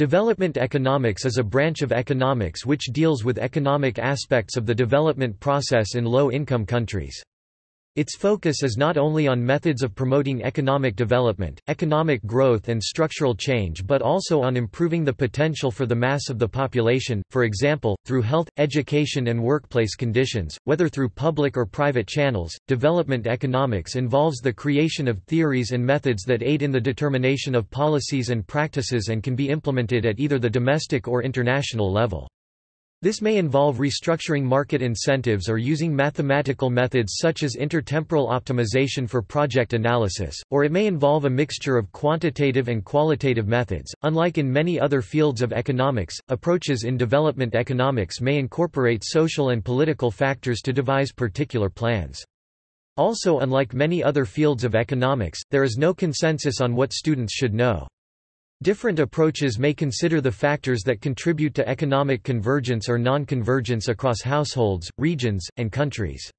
Development economics is a branch of economics which deals with economic aspects of the development process in low-income countries. Its focus is not only on methods of promoting economic development, economic growth and structural change but also on improving the potential for the mass of the population, for example, through health, education and workplace conditions, whether through public or private channels. Development economics involves the creation of theories and methods that aid in the determination of policies and practices and can be implemented at either the domestic or international level. This may involve restructuring market incentives or using mathematical methods such as intertemporal optimization for project analysis, or it may involve a mixture of quantitative and qualitative methods. Unlike in many other fields of economics, approaches in development economics may incorporate social and political factors to devise particular plans. Also unlike many other fields of economics, there is no consensus on what students should know. Different approaches may consider the factors that contribute to economic convergence or non-convergence across households, regions, and countries.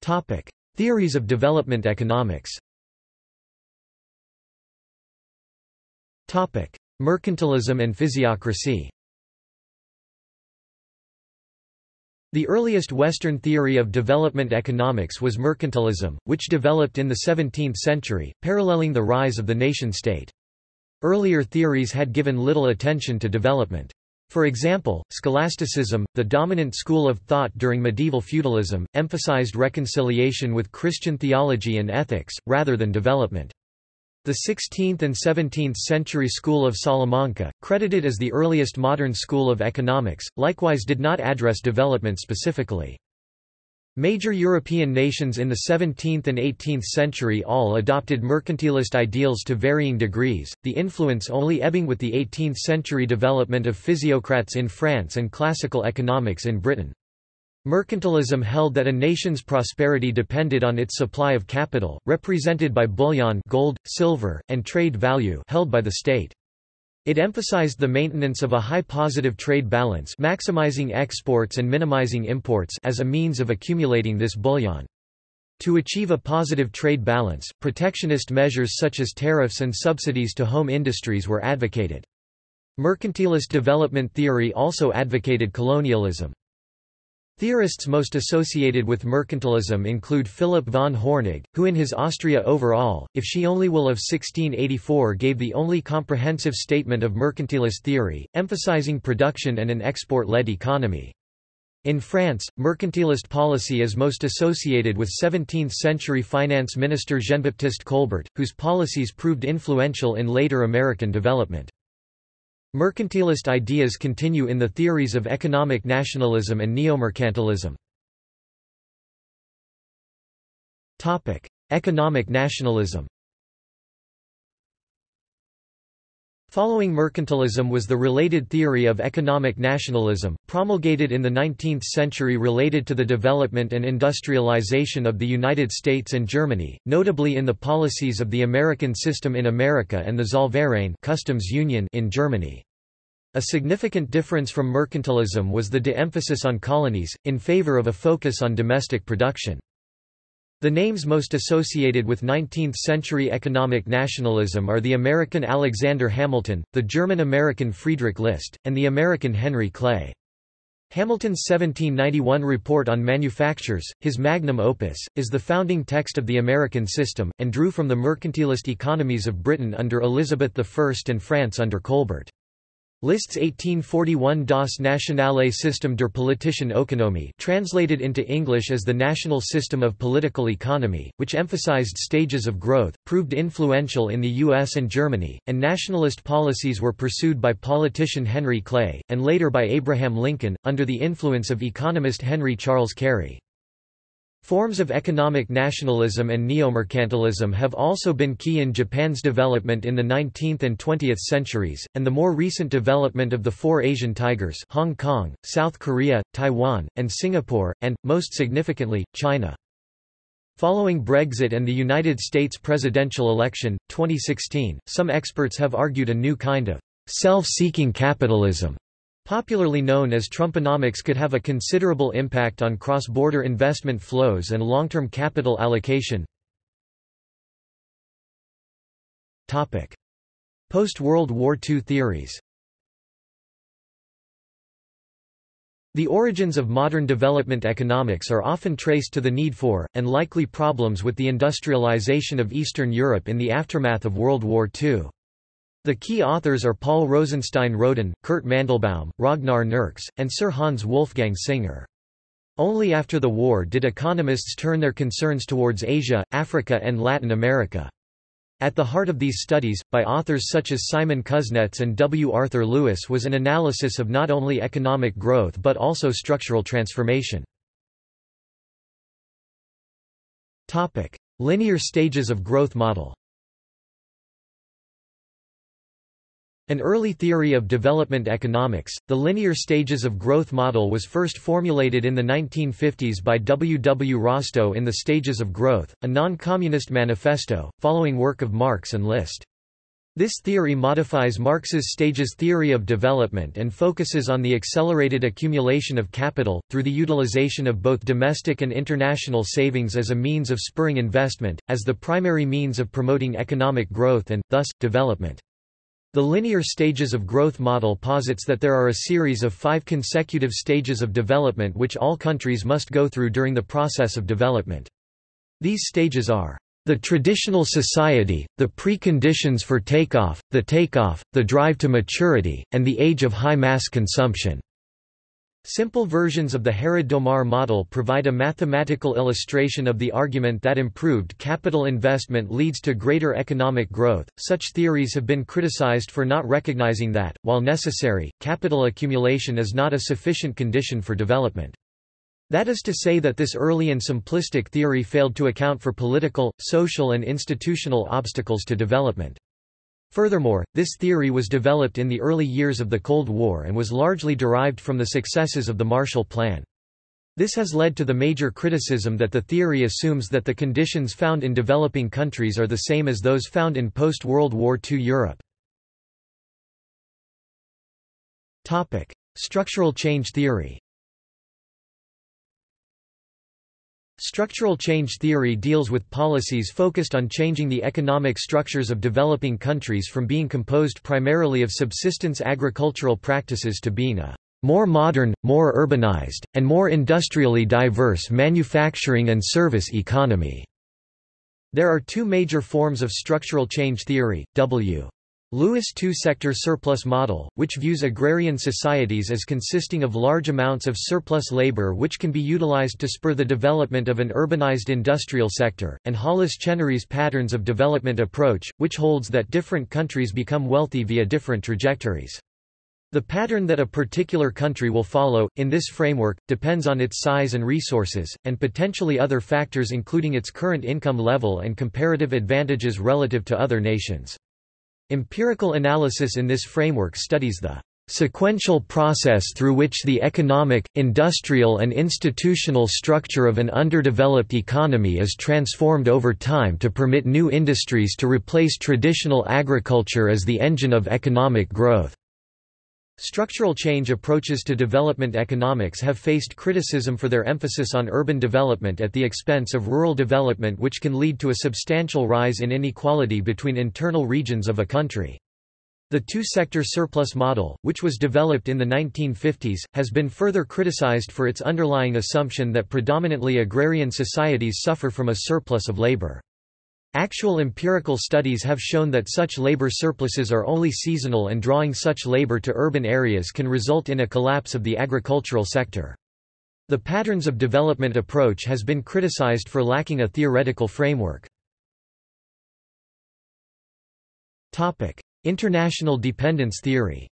Topic: Theories of development economics. Topic: Mercantilism and physiocracy. The earliest Western theory of development economics was mercantilism, which developed in the 17th century, paralleling the rise of the nation-state. Earlier theories had given little attention to development. For example, scholasticism, the dominant school of thought during medieval feudalism, emphasized reconciliation with Christian theology and ethics, rather than development. The 16th and 17th century school of Salamanca, credited as the earliest modern school of economics, likewise did not address development specifically. Major European nations in the 17th and 18th century all adopted mercantilist ideals to varying degrees, the influence only ebbing with the 18th century development of physiocrats in France and classical economics in Britain. Mercantilism held that a nation's prosperity depended on its supply of capital, represented by bullion gold, silver, and trade value held by the state. It emphasized the maintenance of a high positive trade balance maximizing exports and minimizing imports as a means of accumulating this bullion. To achieve a positive trade balance, protectionist measures such as tariffs and subsidies to home industries were advocated. Mercantilist development theory also advocated colonialism. Theorists most associated with mercantilism include Philip von Hörnigk, who in his Austria overall, if she only will of 1684 gave the only comprehensive statement of mercantilist theory, emphasizing production and an export-led economy. In France, mercantilist policy is most associated with 17th-century finance minister Jean-Baptiste Colbert, whose policies proved influential in later American development. Mercantilist ideas continue in the theories of economic nationalism and neomercantilism. Economic nationalism Following mercantilism was the related theory of economic nationalism, promulgated in the 19th century related to the development and industrialization of the United States and Germany, notably in the policies of the American system in America and the Zollverein customs union in Germany. A significant difference from mercantilism was the de-emphasis on colonies, in favor of a focus on domestic production. The names most associated with 19th-century economic nationalism are the American Alexander Hamilton, the German-American Friedrich List, and the American Henry Clay. Hamilton's 1791 Report on Manufactures, his magnum opus, is the founding text of the American system, and drew from the mercantilist economies of Britain under Elizabeth I and France under Colbert. List's 1841 Das Nationale System der politischen Ökonomie translated into English as the National System of Political Economy, which emphasized stages of growth, proved influential in the US and Germany, and nationalist policies were pursued by politician Henry Clay, and later by Abraham Lincoln, under the influence of economist Henry Charles Carey. Forms of economic nationalism and neomercantilism have also been key in Japan's development in the 19th and 20th centuries, and the more recent development of the four Asian tigers Hong Kong, South Korea, Taiwan, and Singapore, and, most significantly, China. Following Brexit and the United States presidential election, 2016, some experts have argued a new kind of self-seeking capitalism Popularly known as Trumponomics could have a considerable impact on cross-border investment flows and long-term capital allocation. Post-World War II theories The origins of modern development economics are often traced to the need for, and likely problems with the industrialization of Eastern Europe in the aftermath of World War II. The key authors are Paul Rosenstein Rodan, Kurt Mandelbaum, Ragnar Nurkse, and Sir Hans Wolfgang Singer. Only after the war did economists turn their concerns towards Asia, Africa and Latin America. At the heart of these studies, by authors such as Simon Kuznets and W. Arthur Lewis was an analysis of not only economic growth but also structural transformation. Linear stages of growth model An early theory of development economics, the linear stages of growth model was first formulated in the 1950s by W. W. Rostow in The Stages of Growth, a non-communist manifesto, following work of Marx and List. This theory modifies Marx's stages theory of development and focuses on the accelerated accumulation of capital, through the utilization of both domestic and international savings as a means of spurring investment, as the primary means of promoting economic growth and, thus, development. The linear stages of growth model posits that there are a series of five consecutive stages of development which all countries must go through during the process of development. These stages are the traditional society, the preconditions for takeoff, the takeoff, the drive to maturity, and the age of high mass consumption. Simple versions of the Harrod-Domar model provide a mathematical illustration of the argument that improved capital investment leads to greater economic growth. Such theories have been criticized for not recognizing that, while necessary, capital accumulation is not a sufficient condition for development. That is to say that this early and simplistic theory failed to account for political, social and institutional obstacles to development. Furthermore, this theory was developed in the early years of the Cold War and was largely derived from the successes of the Marshall Plan. This has led to the major criticism that the theory assumes that the conditions found in developing countries are the same as those found in post-World War II Europe. Structural change theory Structural change theory deals with policies focused on changing the economic structures of developing countries from being composed primarily of subsistence agricultural practices to being a more modern, more urbanized, and more industrially diverse manufacturing and service economy. There are two major forms of structural change theory, W. Lewis two-sector surplus model, which views agrarian societies as consisting of large amounts of surplus labor which can be utilized to spur the development of an urbanized industrial sector, and Hollis Chenery's patterns of development approach, which holds that different countries become wealthy via different trajectories. The pattern that a particular country will follow, in this framework, depends on its size and resources, and potentially other factors including its current income level and comparative advantages relative to other nations. Empirical analysis in this framework studies the sequential process through which the economic, industrial and institutional structure of an underdeveloped economy is transformed over time to permit new industries to replace traditional agriculture as the engine of economic growth. Structural change approaches to development economics have faced criticism for their emphasis on urban development at the expense of rural development which can lead to a substantial rise in inequality between internal regions of a country. The two-sector surplus model, which was developed in the 1950s, has been further criticized for its underlying assumption that predominantly agrarian societies suffer from a surplus of labor. Actual empirical studies have shown that such labor surpluses are only seasonal and drawing such labor to urban areas can result in a collapse of the agricultural sector. The patterns of development approach has been criticized for lacking a theoretical framework. International dependence theory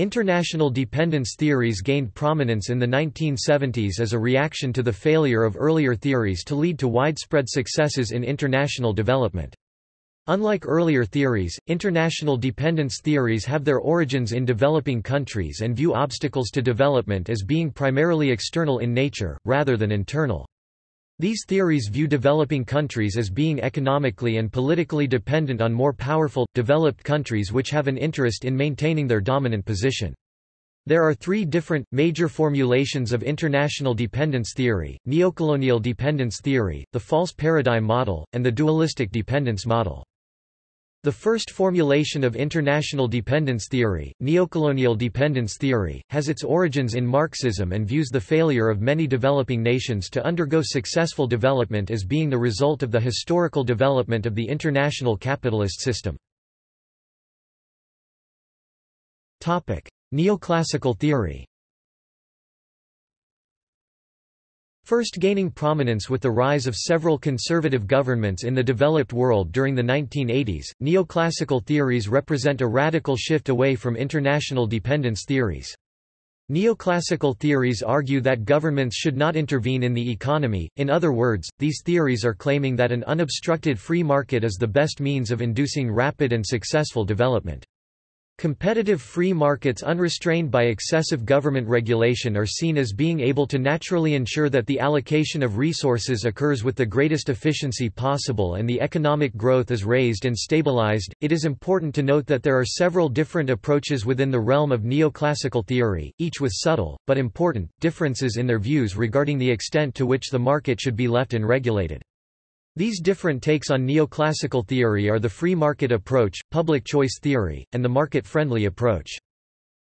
International dependence theories gained prominence in the 1970s as a reaction to the failure of earlier theories to lead to widespread successes in international development. Unlike earlier theories, international dependence theories have their origins in developing countries and view obstacles to development as being primarily external in nature, rather than internal. These theories view developing countries as being economically and politically dependent on more powerful, developed countries which have an interest in maintaining their dominant position. There are three different, major formulations of international dependence theory, neocolonial dependence theory, the false paradigm model, and the dualistic dependence model. The first formulation of international dependence theory, neocolonial dependence theory, has its origins in Marxism and views the failure of many developing nations to undergo successful development as being the result of the historical development of the international capitalist system. Neoclassical theory First gaining prominence with the rise of several conservative governments in the developed world during the 1980s, neoclassical theories represent a radical shift away from international dependence theories. Neoclassical theories argue that governments should not intervene in the economy, in other words, these theories are claiming that an unobstructed free market is the best means of inducing rapid and successful development. Competitive free markets unrestrained by excessive government regulation are seen as being able to naturally ensure that the allocation of resources occurs with the greatest efficiency possible and the economic growth is raised and stabilized. It is important to note that there are several different approaches within the realm of neoclassical theory, each with subtle, but important, differences in their views regarding the extent to which the market should be left unregulated. These different takes on neoclassical theory are the free market approach, public choice theory, and the market-friendly approach.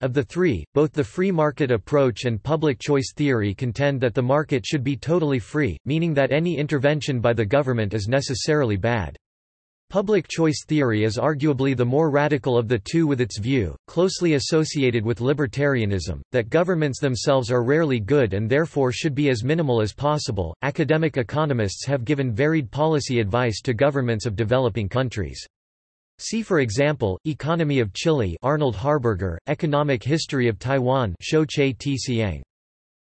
Of the three, both the free market approach and public choice theory contend that the market should be totally free, meaning that any intervention by the government is necessarily bad. Public choice theory is arguably the more radical of the two with its view, closely associated with libertarianism, that governments themselves are rarely good and therefore should be as minimal as possible. Academic economists have given varied policy advice to governments of developing countries. See for example, Economy of Chile Arnold Harberger, Economic History of Taiwan Shou Che Tsiang.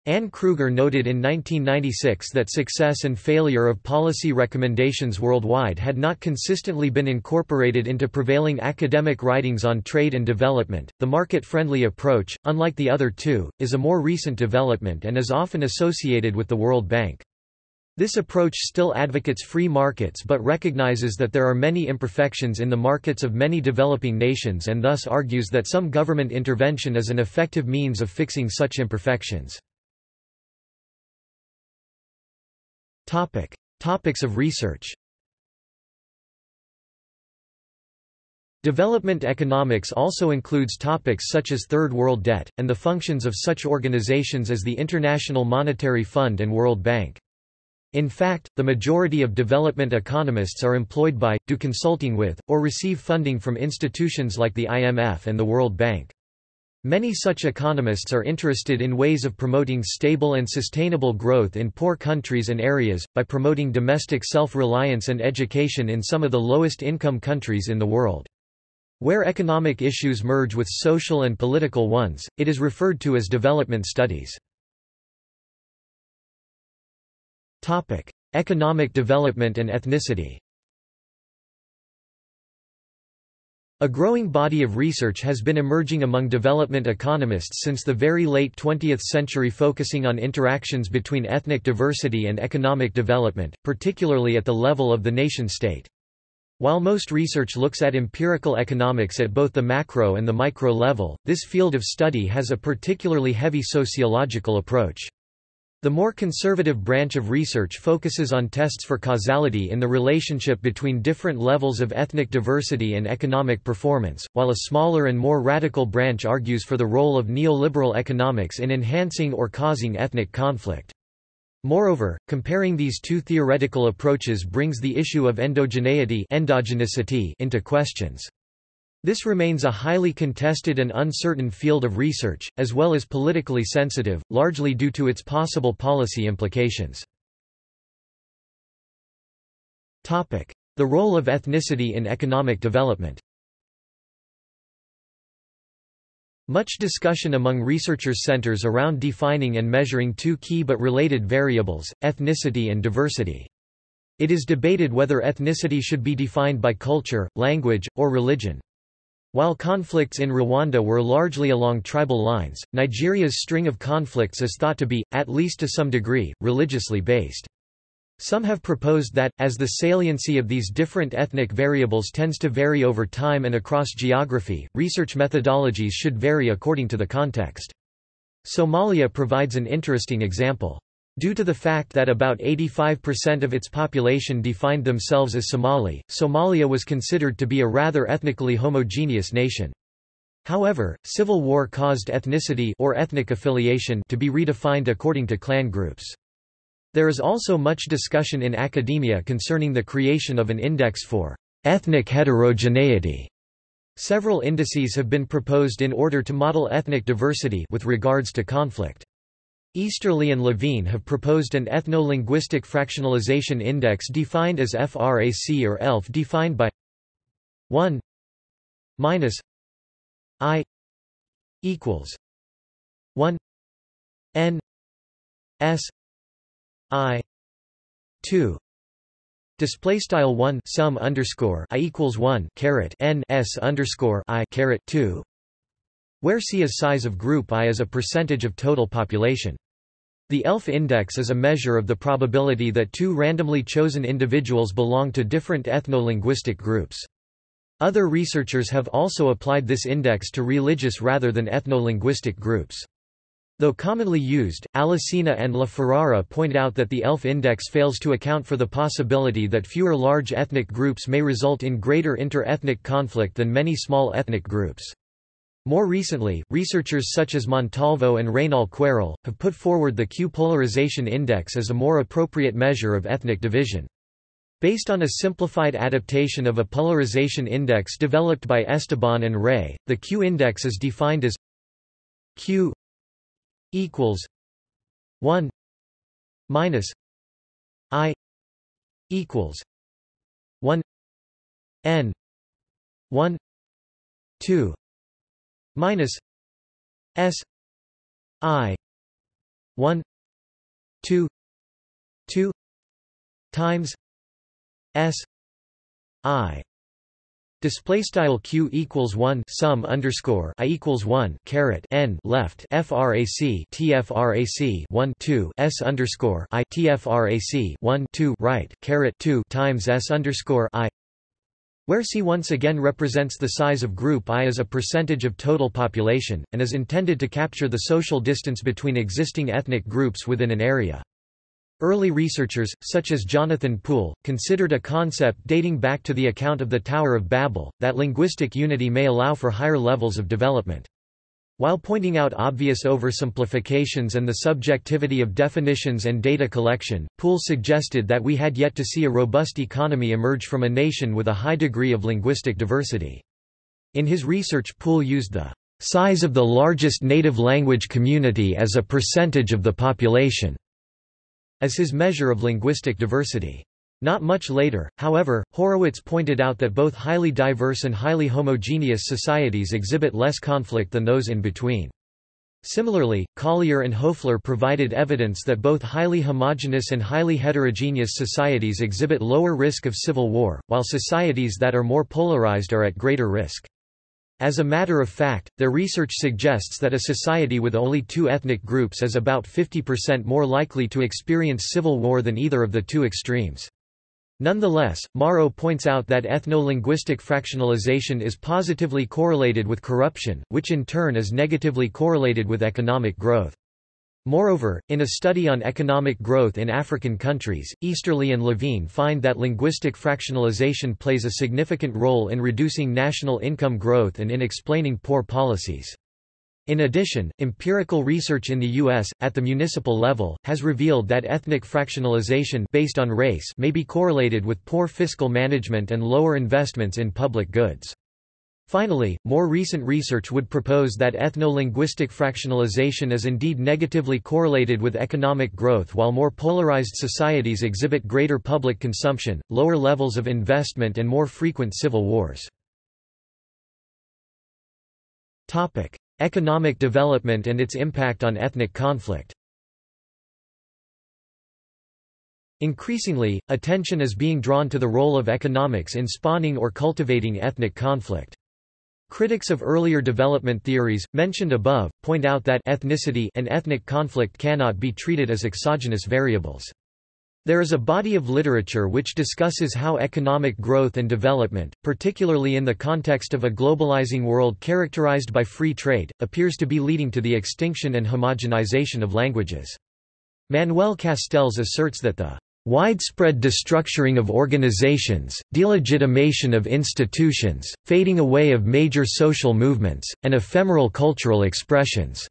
Anne Krueger noted in 1996 that success and failure of policy recommendations worldwide had not consistently been incorporated into prevailing academic writings on trade and development. The market friendly approach, unlike the other two, is a more recent development and is often associated with the World Bank. This approach still advocates free markets but recognizes that there are many imperfections in the markets of many developing nations and thus argues that some government intervention is an effective means of fixing such imperfections. Topic. Topics of research Development economics also includes topics such as Third World debt, and the functions of such organizations as the International Monetary Fund and World Bank. In fact, the majority of development economists are employed by, do consulting with, or receive funding from institutions like the IMF and the World Bank. Many such economists are interested in ways of promoting stable and sustainable growth in poor countries and areas, by promoting domestic self-reliance and education in some of the lowest income countries in the world. Where economic issues merge with social and political ones, it is referred to as development studies. Economic development and ethnicity A growing body of research has been emerging among development economists since the very late 20th century focusing on interactions between ethnic diversity and economic development, particularly at the level of the nation-state. While most research looks at empirical economics at both the macro and the micro level, this field of study has a particularly heavy sociological approach. The more conservative branch of research focuses on tests for causality in the relationship between different levels of ethnic diversity and economic performance, while a smaller and more radical branch argues for the role of neoliberal economics in enhancing or causing ethnic conflict. Moreover, comparing these two theoretical approaches brings the issue of endogeneity endogenicity into questions. This remains a highly contested and uncertain field of research, as well as politically sensitive, largely due to its possible policy implications. The role of ethnicity in economic development Much discussion among researchers centers around defining and measuring two key but related variables, ethnicity and diversity. It is debated whether ethnicity should be defined by culture, language, or religion. While conflicts in Rwanda were largely along tribal lines, Nigeria's string of conflicts is thought to be, at least to some degree, religiously based. Some have proposed that, as the saliency of these different ethnic variables tends to vary over time and across geography, research methodologies should vary according to the context. Somalia provides an interesting example. Due to the fact that about 85% of its population defined themselves as Somali, Somalia was considered to be a rather ethnically homogeneous nation. However, civil war caused ethnicity or ethnic affiliation to be redefined according to clan groups. There is also much discussion in academia concerning the creation of an index for ethnic heterogeneity. Several indices have been proposed in order to model ethnic diversity with regards to conflict. Easterly and Levine have proposed an ethno-linguistic fractionalization index defined as FRAC or ELF defined by 1 minus i equals 1 n s i 2 display style 1 sum underscore i equals 1 caret n s underscore i caret 2 where c is size of group i as a percentage of total population the ELF index is a measure of the probability that two randomly chosen individuals belong to different ethno-linguistic groups. Other researchers have also applied this index to religious rather than ethno-linguistic groups. Though commonly used, Alesina and La Ferrara point out that the ELF index fails to account for the possibility that fewer large ethnic groups may result in greater inter-ethnic conflict than many small ethnic groups. More recently, researchers such as Montalvo and Reynal Querol, have put forward the Q polarization index as a more appropriate measure of ethnic division. Based on a simplified adaptation of a polarization index developed by Esteban and Ray, the Q index is defined as Q equals 1 minus i equals 1 n 1 2 minus s i 1 2 2 times s i. Display style q equals one sum underscore i equals one caret n left frac tfrac one two s underscore i tfrac one two right caret two times s underscore i where C once again represents the size of group I as a percentage of total population, and is intended to capture the social distance between existing ethnic groups within an area. Early researchers, such as Jonathan Poole, considered a concept dating back to the account of the Tower of Babel, that linguistic unity may allow for higher levels of development. While pointing out obvious oversimplifications and the subjectivity of definitions and data collection, Poole suggested that we had yet to see a robust economy emerge from a nation with a high degree of linguistic diversity. In his research Poole used the size of the largest native language community as a percentage of the population as his measure of linguistic diversity. Not much later, however, Horowitz pointed out that both highly diverse and highly homogeneous societies exhibit less conflict than those in between. Similarly, Collier and Hoeffler provided evidence that both highly homogeneous and highly heterogeneous societies exhibit lower risk of civil war, while societies that are more polarized are at greater risk. As a matter of fact, their research suggests that a society with only two ethnic groups is about 50% more likely to experience civil war than either of the two extremes. Nonetheless, Mauro points out that ethno-linguistic fractionalization is positively correlated with corruption, which in turn is negatively correlated with economic growth. Moreover, in a study on economic growth in African countries, Easterly and Levine find that linguistic fractionalization plays a significant role in reducing national income growth and in explaining poor policies. In addition, empirical research in the U.S., at the municipal level, has revealed that ethnic fractionalization based on race may be correlated with poor fiscal management and lower investments in public goods. Finally, more recent research would propose that ethno-linguistic fractionalization is indeed negatively correlated with economic growth while more polarized societies exhibit greater public consumption, lower levels of investment and more frequent civil wars. Economic development and its impact on ethnic conflict Increasingly, attention is being drawn to the role of economics in spawning or cultivating ethnic conflict. Critics of earlier development theories, mentioned above, point out that ethnicity and ethnic conflict cannot be treated as exogenous variables. There is a body of literature which discusses how economic growth and development, particularly in the context of a globalizing world characterized by free trade, appears to be leading to the extinction and homogenization of languages. Manuel Castells asserts that the widespread destructuring of organizations, delegitimation of institutions, fading away of major social movements, and ephemeral cultural expressions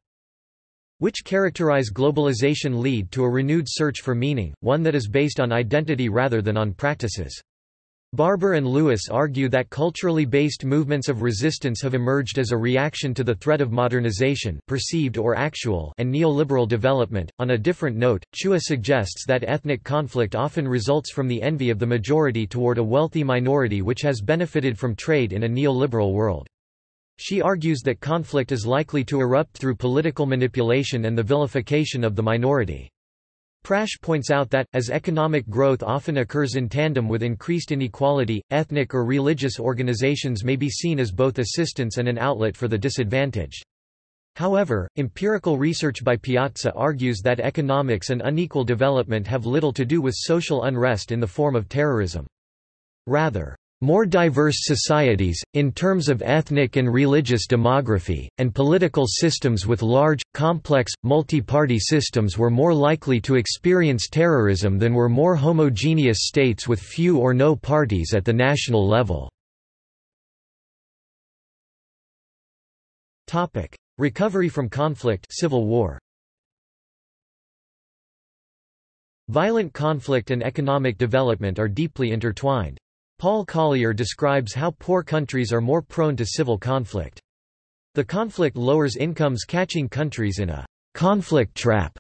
which characterize globalization lead to a renewed search for meaning, one that is based on identity rather than on practices. Barber and Lewis argue that culturally based movements of resistance have emerged as a reaction to the threat of modernization perceived or actual and neoliberal development. On a different note, Chua suggests that ethnic conflict often results from the envy of the majority toward a wealthy minority which has benefited from trade in a neoliberal world. She argues that conflict is likely to erupt through political manipulation and the vilification of the minority. Prash points out that, as economic growth often occurs in tandem with increased inequality, ethnic or religious organizations may be seen as both assistance and an outlet for the disadvantaged. However, empirical research by Piazza argues that economics and unequal development have little to do with social unrest in the form of terrorism. Rather, more diverse societies, in terms of ethnic and religious demography, and political systems with large, complex, multi-party systems were more likely to experience terrorism than were more homogeneous states with few or no parties at the national level. Recovery from conflict civil war. Violent conflict and economic development are deeply intertwined. Paul Collier describes how poor countries are more prone to civil conflict. The conflict lowers incomes catching countries in a conflict trap.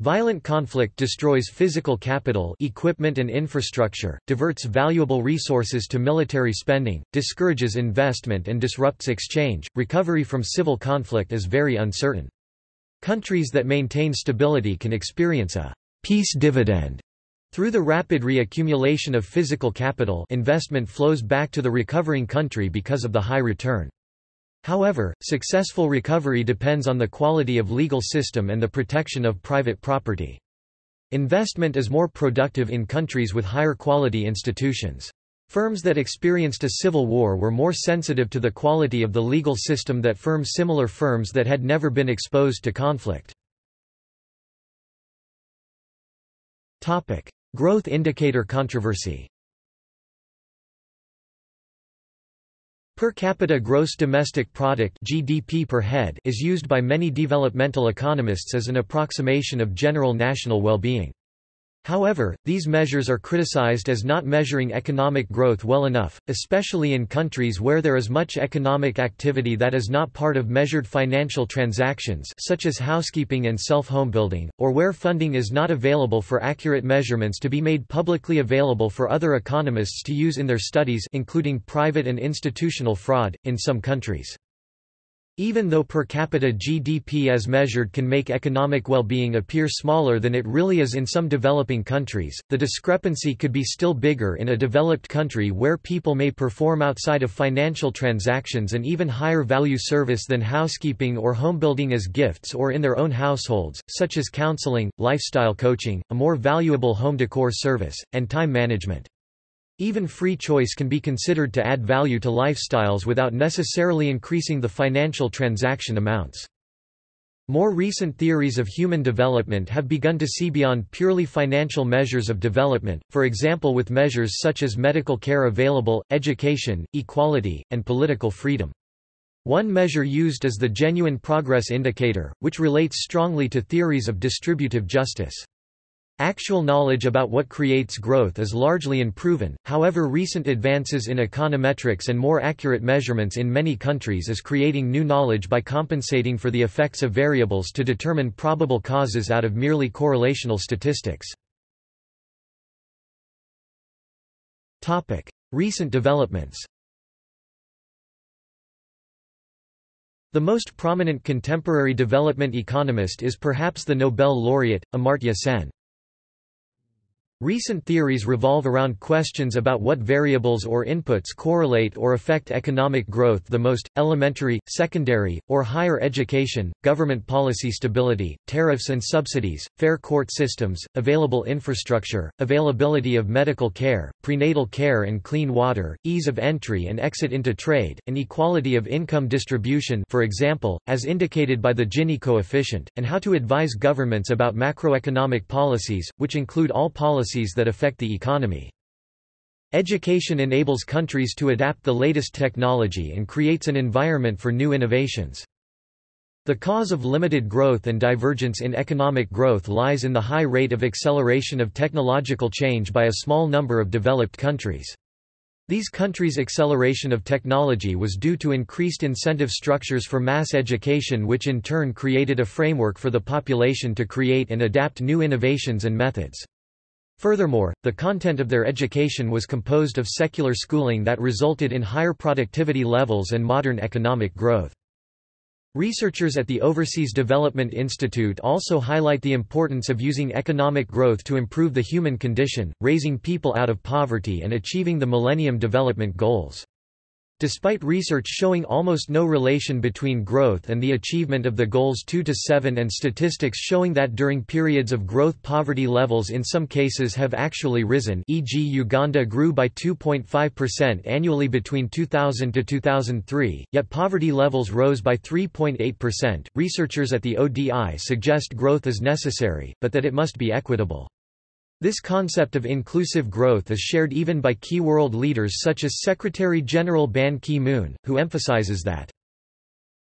Violent conflict destroys physical capital equipment and infrastructure, diverts valuable resources to military spending, discourages investment and disrupts exchange. Recovery from civil conflict is very uncertain. Countries that maintain stability can experience a peace dividend through the rapid reaccumulation of physical capital investment flows back to the recovering country because of the high return. However, successful recovery depends on the quality of legal system and the protection of private property. Investment is more productive in countries with higher quality institutions. Firms that experienced a civil war were more sensitive to the quality of the legal system that firms similar firms that had never been exposed to conflict. Topic: Growth indicator controversy Per capita gross domestic product (GDP per head) is used by many developmental economists as an approximation of general national well-being. However, these measures are criticized as not measuring economic growth well enough, especially in countries where there is much economic activity that is not part of measured financial transactions such as housekeeping and self-homebuilding, or where funding is not available for accurate measurements to be made publicly available for other economists to use in their studies including private and institutional fraud, in some countries. Even though per capita GDP as measured can make economic well-being appear smaller than it really is in some developing countries, the discrepancy could be still bigger in a developed country where people may perform outside of financial transactions an even higher value service than housekeeping or homebuilding as gifts or in their own households, such as counseling, lifestyle coaching, a more valuable home decor service, and time management. Even free choice can be considered to add value to lifestyles without necessarily increasing the financial transaction amounts. More recent theories of human development have begun to see beyond purely financial measures of development, for example with measures such as medical care available, education, equality, and political freedom. One measure used is the Genuine Progress Indicator, which relates strongly to theories of distributive justice. Actual knowledge about what creates growth is largely unproven, however recent advances in econometrics and more accurate measurements in many countries is creating new knowledge by compensating for the effects of variables to determine probable causes out of merely correlational statistics. Recent developments The most prominent contemporary development economist is perhaps the Nobel laureate, Amartya Sen. Recent theories revolve around questions about what variables or inputs correlate or affect economic growth the most, elementary, secondary, or higher education, government policy stability, tariffs and subsidies, fair court systems, available infrastructure, availability of medical care, prenatal care and clean water, ease of entry and exit into trade, and equality of income distribution for example, as indicated by the Gini coefficient, and how to advise governments about macroeconomic policies, which include all policies policies that affect the economy. Education enables countries to adapt the latest technology and creates an environment for new innovations. The cause of limited growth and divergence in economic growth lies in the high rate of acceleration of technological change by a small number of developed countries. These countries' acceleration of technology was due to increased incentive structures for mass education which in turn created a framework for the population to create and adapt new innovations and methods. Furthermore, the content of their education was composed of secular schooling that resulted in higher productivity levels and modern economic growth. Researchers at the Overseas Development Institute also highlight the importance of using economic growth to improve the human condition, raising people out of poverty and achieving the Millennium Development Goals. Despite research showing almost no relation between growth and the achievement of the goals 2 to 7 and statistics showing that during periods of growth poverty levels in some cases have actually risen e.g. Uganda grew by 2.5% annually between 2000 to 2003, yet poverty levels rose by 3.8%. Researchers at the ODI suggest growth is necessary, but that it must be equitable. This concept of inclusive growth is shared even by key world leaders such as Secretary-General Ban Ki-moon, who emphasizes that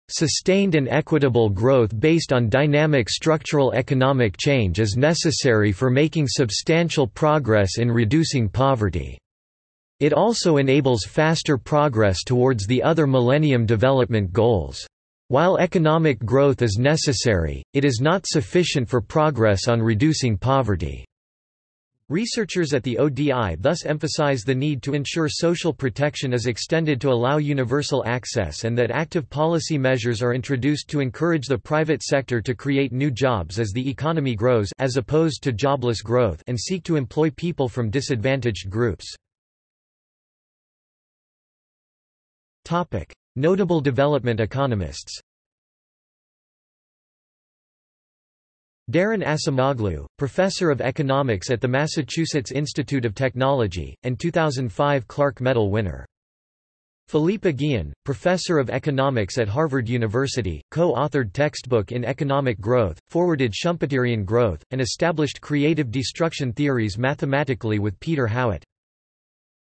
Sustained and equitable growth based on dynamic structural economic change is necessary for making substantial progress in reducing poverty. It also enables faster progress towards the other Millennium Development Goals. While economic growth is necessary, it is not sufficient for progress on reducing poverty. Researchers at the ODI thus emphasize the need to ensure social protection is extended to allow universal access and that active policy measures are introduced to encourage the private sector to create new jobs as the economy grows as opposed to jobless growth and seek to employ people from disadvantaged groups. Notable development economists Daron Acemoglu, professor of economics at the Massachusetts Institute of Technology, and 2005 Clark Medal winner. Philippe Aghion, professor of economics at Harvard University, co-authored textbook in economic growth, forwarded Schumpeterian growth, and established creative destruction theories mathematically with Peter Howitt.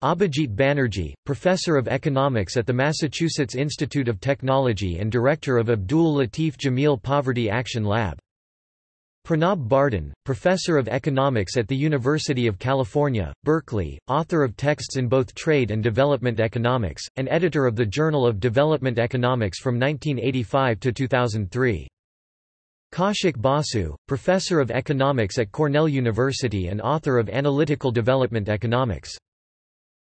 Abhijit Banerjee, professor of economics at the Massachusetts Institute of Technology and director of Abdul Latif Jameel Poverty Action Lab. Pranab Bardhan, professor of economics at the University of California, Berkeley, author of texts in both trade and development economics, and editor of the Journal of Development Economics from 1985 to 2003. Kaushik Basu, professor of economics at Cornell University and author of Analytical Development Economics.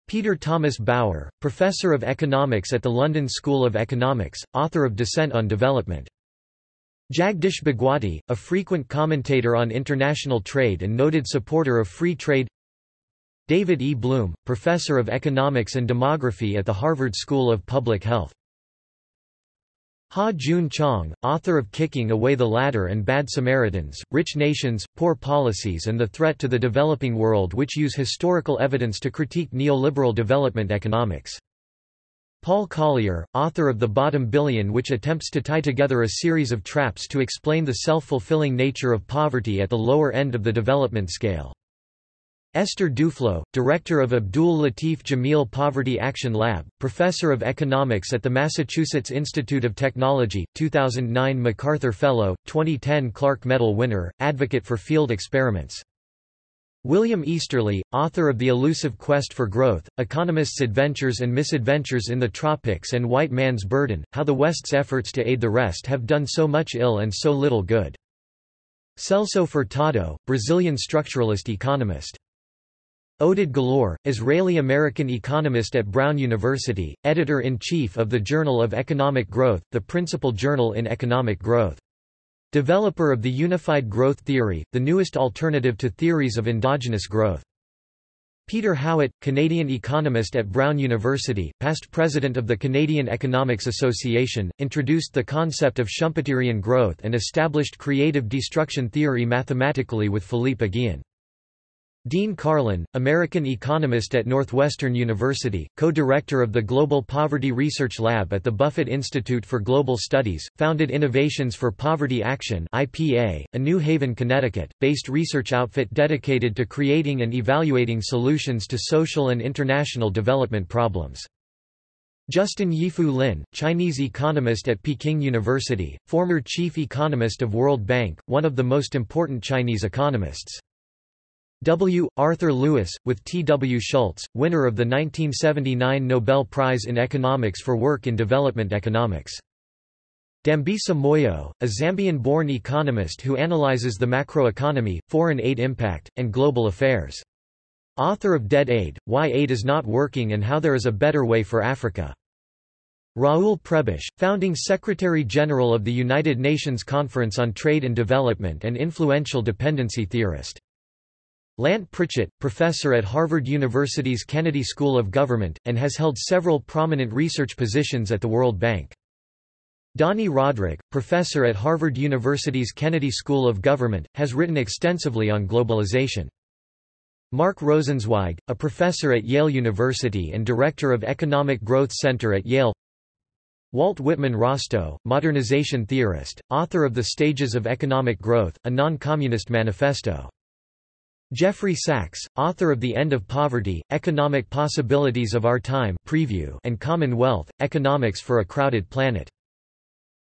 Peter Thomas Bauer, professor of economics at the London School of Economics, author of Dissent on Development. Jagdish Bhagwati, a frequent commentator on international trade and noted supporter of free trade David E. Bloom, professor of economics and demography at the Harvard School of Public Health Ha-Joon Chang, author of Kicking Away the Ladder and Bad Samaritans, Rich Nations, Poor Policies and the Threat to the Developing World which use historical evidence to critique neoliberal development economics. Paul Collier, author of The Bottom Billion which attempts to tie together a series of traps to explain the self-fulfilling nature of poverty at the lower end of the development scale. Esther Duflo, director of Abdul Latif Jameel Poverty Action Lab, professor of economics at the Massachusetts Institute of Technology, 2009 MacArthur Fellow, 2010 Clark Medal winner, advocate for field experiments. William Easterly, author of The Elusive Quest for Growth, Economists' Adventures and Misadventures in the Tropics and White Man's Burden, How the West's Efforts to Aid the Rest Have Done So Much Ill and So Little Good. Celso Furtado, Brazilian structuralist economist. Oded Galor, Israeli-American economist at Brown University, editor-in-chief of the Journal of Economic Growth, the principal journal in economic growth. Developer of the Unified Growth Theory, the newest alternative to theories of endogenous growth. Peter Howitt, Canadian economist at Brown University, past president of the Canadian Economics Association, introduced the concept of Schumpeterian growth and established creative destruction theory mathematically with Philippe Aghion. Dean Karlan, American economist at Northwestern University, co-director of the Global Poverty Research Lab at the Buffett Institute for Global Studies, founded Innovations for Poverty Action IPA, a New Haven, Connecticut, based research outfit dedicated to creating and evaluating solutions to social and international development problems. Justin Yifu Lin, Chinese economist at Peking University, former chief economist of World Bank, one of the most important Chinese economists. W. Arthur Lewis, with T. W. Schultz, winner of the 1979 Nobel Prize in Economics for work in development economics. Dambisa Moyo, a Zambian-born economist who analyzes the macroeconomy, foreign aid impact, and global affairs. Author of Dead Aid, Why Aid is Not Working and How There is a Better Way for Africa. Raúl Prebisch, founding Secretary-General of the United Nations Conference on Trade and Development and influential dependency theorist. Lant Pritchett, professor at Harvard University's Kennedy School of Government, and has held several prominent research positions at the World Bank. Dani Rodrik, professor at Harvard University's Kennedy School of Government, has written extensively on globalization. Mark Rosenzweig, a professor at Yale University and director of Economic Growth Center at Yale Walt Whitman Rostow, modernization theorist, author of The Stages of Economic Growth, a non-communist manifesto. Jeffrey Sachs, author of The End of Poverty, Economic Possibilities of Our Time preview and Commonwealth, Economics for a Crowded Planet.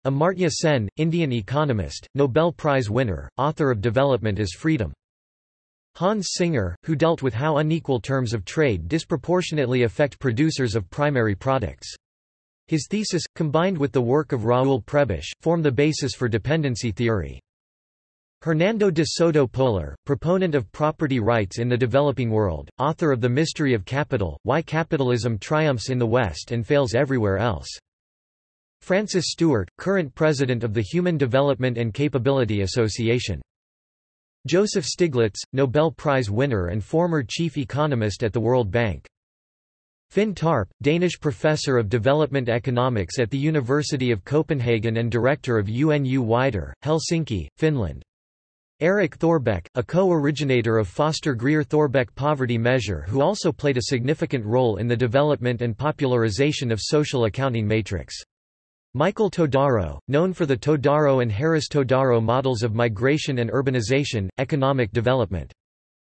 Amartya Sen, Indian economist, Nobel Prize winner, author of Development is Freedom. Hans Singer, who dealt with how unequal terms of trade disproportionately affect producers of primary products. His thesis, combined with the work of Raúl Prebisch, form the basis for dependency theory. Hernando de Soto Polar, proponent of property rights in the developing world, author of The Mystery of Capital, Why Capitalism Triumphs in the West and Fails Everywhere Else. Frances Stewart, current president of the Human Development and Capability Association. Joseph Stiglitz, Nobel Prize winner and former chief economist at the World Bank. Finn Tarp, Danish professor of development economics at the University of Copenhagen and director of UNU Wider, Helsinki, Finland. Erik Thorbecke, a co-originator of Foster Greer-Thorbecke poverty measure who also played a significant role in the development and popularization of social accounting matrix. Michael Todaro, known for the Todaro and Harris-Todaro models of migration and urbanization, economic development.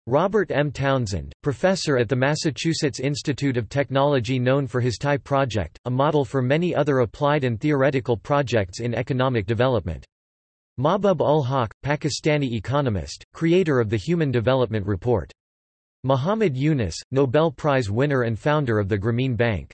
Robert M. Townsend, professor at the Massachusetts Institute of Technology known for his Thai project, a model for many other applied and theoretical projects in economic development. Mahbub ul Haq, Pakistani economist, creator of the Human Development Report. Muhammad Yunus, Nobel Prize winner and founder of the Grameen Bank.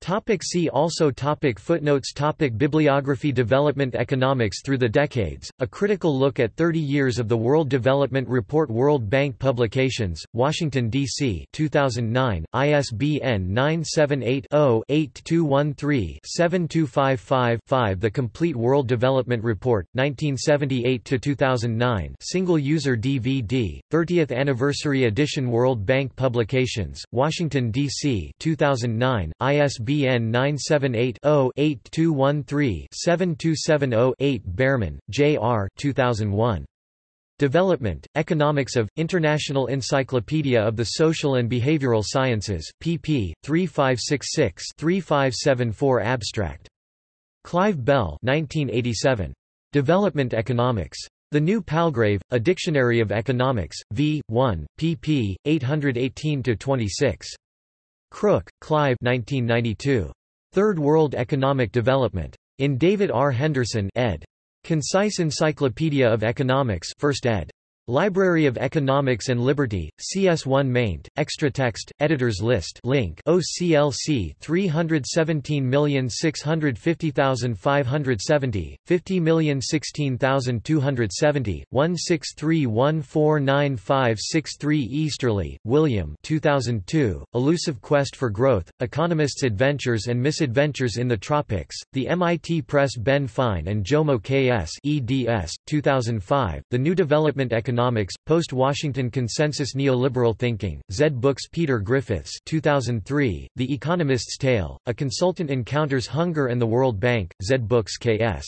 Topic see also topic Footnotes topic Bibliography Development economics through the decades, a critical look at 30 years of the World Development Report World Bank Publications, Washington, D.C. 2009, ISBN 978-0-8213-7255-5 The Complete World Development Report, 1978–2009 Single-user DVD, 30th Anniversary Edition World Bank Publications, Washington, D.C. 2009, ISBN ISBN 978-0-8213-7270-8 Behrman, J. R. 2001. Development, Economics of, International Encyclopedia of the Social and Behavioral Sciences, pp. 3566-3574 Abstract. Clive Bell 1987. Development Economics. The New Palgrave, A Dictionary of Economics, v. 1, pp. 818–26. Crook, Clive 1992. Third World Economic Development. In David R. Henderson ed. Concise Encyclopedia of Economics 1st ed. Library of Economics and Liberty, CS1 maint, extra text, editors list link OCLC 317650570, 50016270, 163149563 Easterly, William 2002, Elusive Quest for Growth, Economists' Adventures and Misadventures in the Tropics, The MIT Press Ben Fine and Jomo K.S. eds. 2005, The New Development Economics Economics, Post-Washington Consensus Neoliberal Thinking, Zed Books Peter Griffiths 2003, The Economist's Tale, A Consultant Encounters Hunger and the World Bank, Zed Books K.S.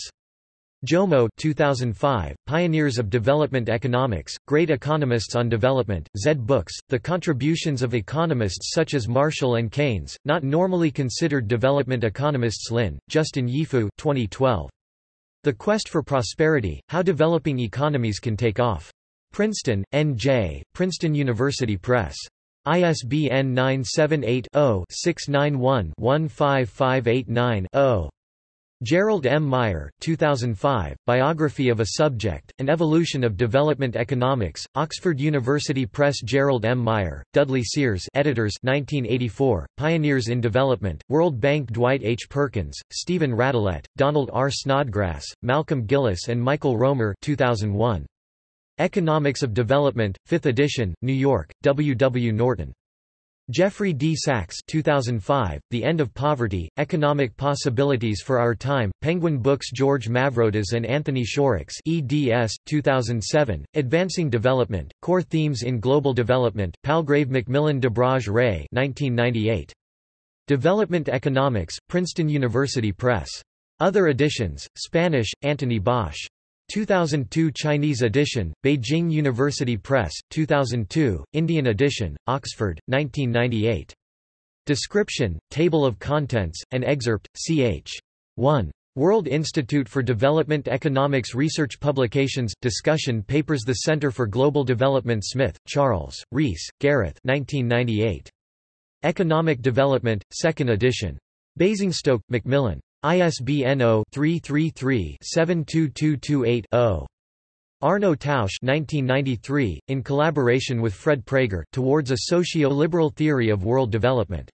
Jomo 2005, Pioneers of Development Economics, Great Economists on Development, Zed Books, The Contributions of Economists such as Marshall and Keynes, Not Normally Considered Development Economists Lin, Justin Yifu 2012. The Quest for Prosperity, How Developing Economies Can Take Off. Princeton, N.J., Princeton University Press. ISBN 978-0-691-15589-0. Gerald M. Meier 2005, Biography of a Subject, An Evolution of Development Economics, Oxford University Press Gerald M. Meier, Dudley Seers editors 1984, Pioneers in Development, World Bank Dwight H. Perkins, Stephen Radelet, Donald R. Snodgrass, Malcolm Gillis and Michael Roemer 2001. Economics of Development, 5th edition, New York, W. W. Norton. Jeffrey D. Sachs 2005, The End of Poverty, Economic Possibilities for Our Time, Penguin Books George Mavrotas and Anthony Shorrocks eds. 2007, Advancing Development, Core Themes in Global Development, Palgrave Macmillan Debraj Ray 1998. Development Economics, Princeton University Press. Other editions, Spanish, Antoni Bosch. 2002 Chinese edition, Beijing University Press, 2002, Indian edition, Oxford, 1998. Description, Table of Contents, and excerpt, ch. 1. World Institute for Development Economics Research Publications, Discussion Papers The Center for Global Development Smith, Charles, Rees, Gareth 1998. Economic Development, 2nd edition. Basingstoke, Macmillan. ISBN 0-333-72228-0. Arno Tausch 1993, in collaboration with Fred Prager, Towards a Socio-Liberal Theory of World Development.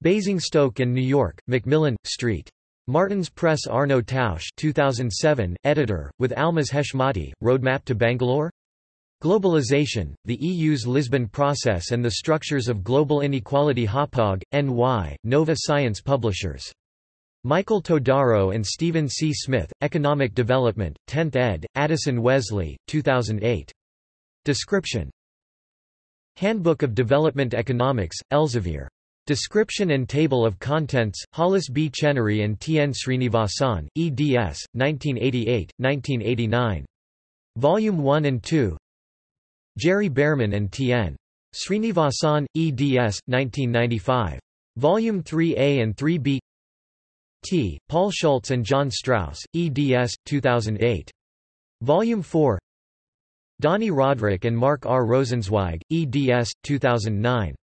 Basingstoke and New York, Macmillan, Street. Martin's Press Arno Tausch 2007, editor, with Almas Heshmati, Roadmap to Bangalore? Globalization, the EU's Lisbon Process and the Structures of Global Inequality Hauppauge, N.Y., Nova Science Publishers. Michael Todaro and Stephen C. Smith, Economic Development, 10th ed., Addison Wesley, 2008. Description Handbook of Development Economics, Elsevier. Description and Table of Contents, Hollis B. Chenery and T. N. Srinivasan, eds. 1988-1989. Volume 1 and 2 Jerry Behrman and T. N. Srinivasan, eds. 1995. Volume 3a and 3b T. Paul Schultz and John Strauss, eds. 2008. Volume 4 Dani Rodrik and Mark R. Rosenzweig, eds. 2009.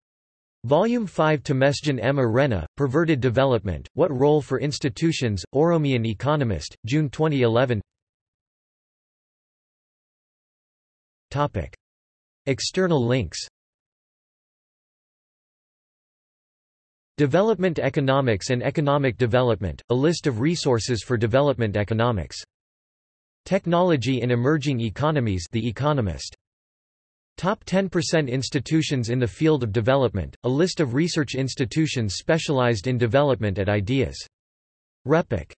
Volume 5 Temesgen M. Erena, Perverted Development, What Role for Institutions, Oromian Economist, June 2011 Topic. External links Development Economics and Economic Development, a list of resources for development economics. Technology in Emerging Economies The Economist. Top 10% institutions in the field of development, a list of research institutions specialized in development at Ideas. RePEc.